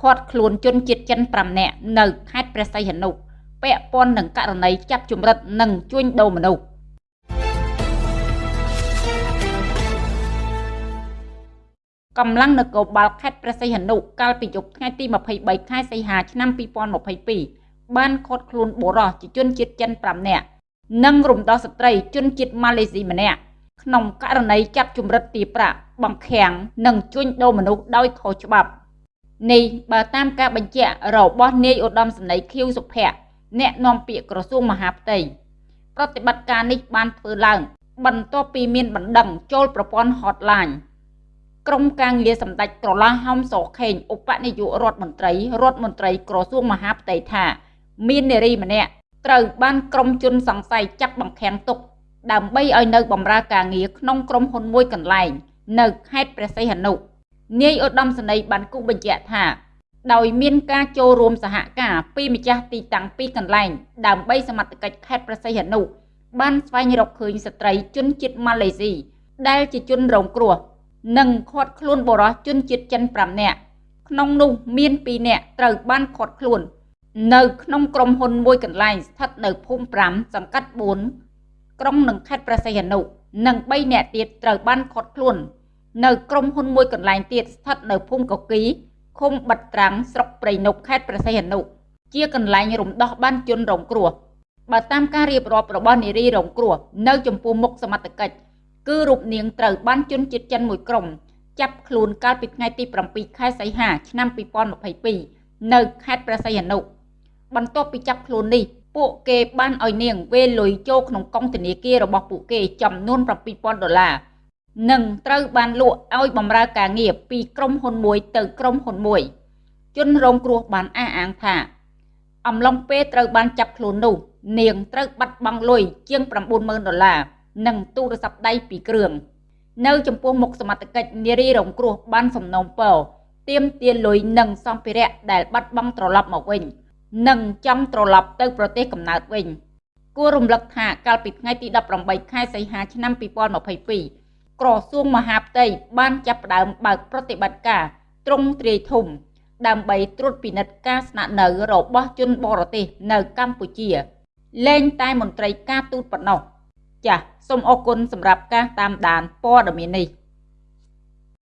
ឃាត់ខ្លួនជនជាតិចិន5នាក់នៅខេត្តព្រះសីហនុពាក់ព័ន្ធនឹងករណីចាប់ជំរិតនិងជួញដូរមនុស្សកម្លាំងនគរបាលខេត្តព្រះសីហនុកាលពីយប់ថ្ងៃទី23ខែសីហាឆ្នាំ2022បានឃាត់ខ្លួនបុរសជាជនជាតិចិន5នាក់និងរំដោះស្ត្រីជនជាតិម៉ាឡេស៊ីម្នាក់ក្នុងករណីចាប់ជំរិតទារប្រាក់បង្ខាំងនិងជួញដូរមនុស្សដោយខុសច្បាប់ នេះបើតាមការបញ្ជាក់របស់នាយឧត្តមសេនីយ៍ខៀវសុភ័ក្រអ្នកនាំពាក្យក្រសួងមហាផ្ទៃប្រតិបត្តិការនេះបានធ្វើឡើង បន្ទាប់ពីមានបណ្ដឹងចូលប្រព័ន្ធ hotline ក្រុមការងារសម្ដេចក្រឡាហោមសខេងឧបនាយករដ្ឋមន្ត្រីរដ្ឋមន្ត្រីក្រសួងមហាផ្ទៃថា មាននារីម្នាក់ត្រូវបានក្រុមជនសង្ស័យចាប់បង្ខាំងទុក ដើម្បីឲ្យនៅបម្រើការងារក្នុងក្រុមហ៊ុនមួយកន្លែង នៅខេត្តព្រះសីហនុ នាយឧត្តមសេនីយ៍បានគូបញ្ជាក់ថាដោយមានការចូលរួមសហការពីម្ចាស់ទីតាំងពីរកន្លែងដើម្បីសមត្ថកិច្ចខេត្តព្រះសីហនុបានស្វែងរកឃើញស្ត្រីជនជាតិម៉ាឡេស៊ីដែលជាជនរងគ្រោះនិងឃាត់ខ្លួនបរិសុទ្ធជនជាតិចិន5នាក់ក្នុងនោះមាន2នាក់ត្រូវបានឃាត់ខ្លួន នៅក្នុងក្រុមហ៊ុនមួយកន្លែងស្ថិតនៅភូមិ5សង្កាត់4ក្រុងនឹងខេត្តព្រះសីហនុនិង3នាក់ទៀតត្រូវបានឃាត់ខ្លួន នៅក្រុមហ៊ុនមួយកន្លែងទៀតស្ថិតនៅភូមិកគីឃុំបាត់ត្រាំងស្រុកព្រៃនប់ខេត្តព្រះសីហនុជាកន្លែងរំដោះបានជនរងគ្រោះបើតាមការរៀបរាប់របស់នារីរងគ្រោះនៅចំពោះមុខសមត្ថកិច្ចគឺរូបនាងត្រូវបានជនជាតិចិនមួយក្រុមចាប់ខ្លួនកាលពីថ្ងៃទី7ខែសីហាឆ្នាំ2022នៅខេត្តព្រះសីហនុបន្ទាប់ពីចាប់ខ្លួននេះពួកគេបានឲ្យនាងវេលុយចូលក្នុងកង់ធនាគាររបស់ពួកគេចំនួន7000ដុល្លារ និងត្រូវបានលក់ឲ្យបម្រើការងារពីក្រុមហ៊ុនមួយទៅក្រុមហ៊ុនមួយ ជនរងគ្រោះបានអះអាងថា អំឡុងពេលត្រូវបានចាប់ខ្លួននោះ នាងត្រូវបាត់បង់លុយជាង90000ដុល្លារនិងទូរស័ព្ទដៃពីរគ្រឿងនៅចំពោះមុខសមត្ថកិច្ចនារីរងគ្រោះបានសំណូមពរទាមទារលុយនិងសម្ភារៈដែលបាត់បង់ត្រឡប់មកវិញ និងចង់ត្រឡប់ទៅប្រទេសកំណើតវិញគួររំលឹកថាកាលពីថ្ងៃទី18ខែសីហាឆ្នាំ2022 ក្រសួងមហាផ្ទៃបានចាប់ផ្ដើមបើកប្រតិបត្តិការទ្រង់ទ្រាយធំ ដើម្បីត្រួតពិនិត្យការស្នាក់នៅរបស់ជនបរទេសនៅកម្ពុជាលែងតែមន្ត្រីការទូតប៉ុណ្ណោះចាសសូមអរគុណសម្រាប់ការតាមដានព័ត៌មាននេះ